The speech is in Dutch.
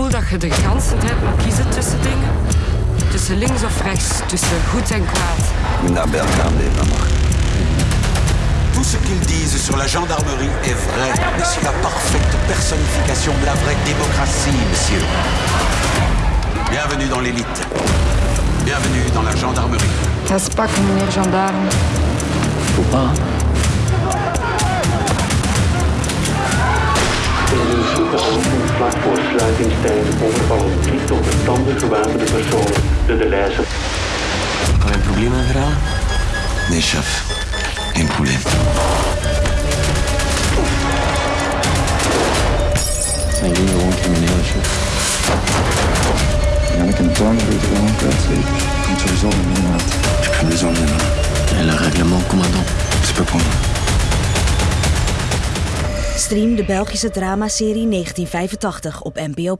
gevoel dat je de ganse tijd moet kiezen tussen dingen. Tussen links of rechts, tussen goed en kwaad. Est mort. Tout ce qu'ils disent sur la gendarmerie est vrai, mais c'est la parfaite personnification de la vraie démocratie, monsieur. Bienvenue dans l'élite. Bienvenue dans la gendarmerie. Dat is pakken, meneer gendarme. Faut pas. Vlak voor sluitingstijd overvallen drie tot de tanden gewapende personen de Deleuze. Pas un probleem aan verhaal? Nee, chef. Geen probleem. Zijn jullie gewoon crimineel, chef? Ja, ik een toon voor het gewoon kwijt. Komt sowieso niet meer uit. J'ai plus besoin de là. Et le règlement, commandant C'est pas pour nous. Stream de Belgische dramaserie 1985 op NPO+.